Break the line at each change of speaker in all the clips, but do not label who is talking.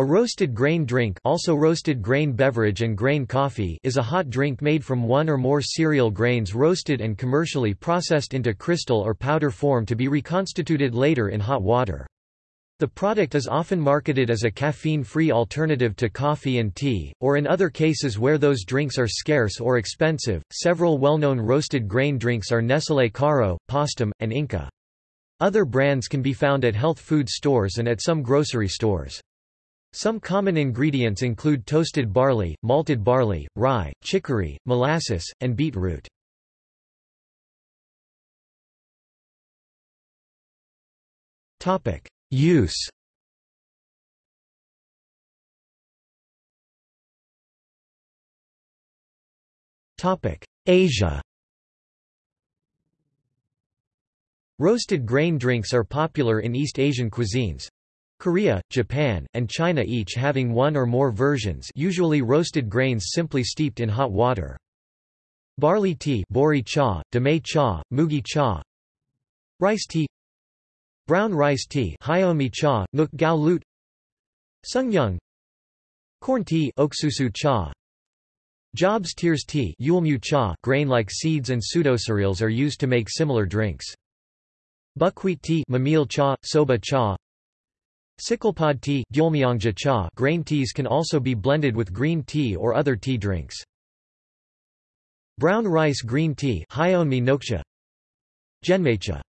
A roasted grain drink also roasted grain beverage and grain coffee is a hot drink made from one or more cereal grains roasted and commercially processed into crystal or powder form to be reconstituted later in hot water. The product is often marketed as a caffeine-free alternative to coffee and tea, or in other cases where those drinks are scarce or expensive. Several well-known roasted grain drinks are Nestlé Caro, Postum, and Inka. Other brands can be found at health food stores and at some grocery stores. Some common ingredients include toasted barley, malted barley, rye, chicory, molasses, and beetroot. Use Asia Roasted grain drinks are popular in East Asian cuisines. Korea, Japan, and China each having one or more versions usually roasted grains simply steeped in hot water. Barley tea bori cha, damay cha, mugi cha Rice tea Brown rice tea hyomi cha, nguk gao lut Sungnyung Corn tea oksusu cha Jobs tears tea yulmu cha grain-like seeds and pseudocereals are used to make similar drinks. Buckwheat tea mamil cha, soba cha Sicklepod tea grain teas can also be blended with green tea or other tea drinks. Brown rice green tea Genmaicha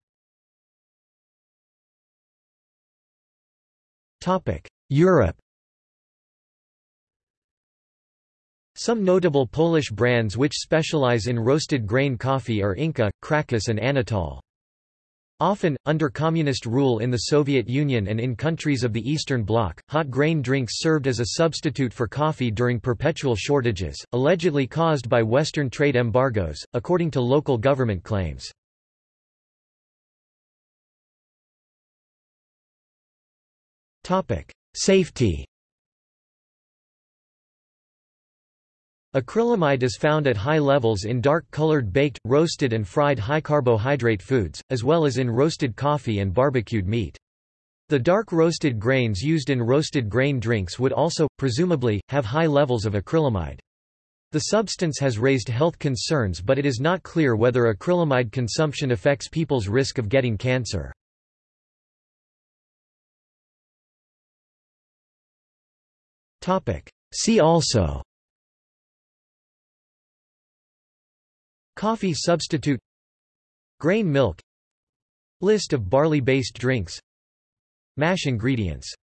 Europe Some notable Polish brands which specialize in roasted grain coffee are Inka, Krakus and Anatol. Often, under communist rule in the Soviet Union and in countries of the Eastern Bloc, hot grain drinks served as a substitute for coffee during perpetual shortages, allegedly caused by Western trade embargoes, according to local government claims. Safety Acrylamide is found at high levels in dark-colored baked, roasted and fried high-carbohydrate foods, as well as in roasted coffee and barbecued meat. The dark roasted grains used in roasted grain drinks would also, presumably, have high levels of acrylamide. The substance has raised health concerns but it is not clear whether acrylamide consumption affects people's risk of getting cancer. See also Coffee substitute Grain milk List of barley-based drinks Mash ingredients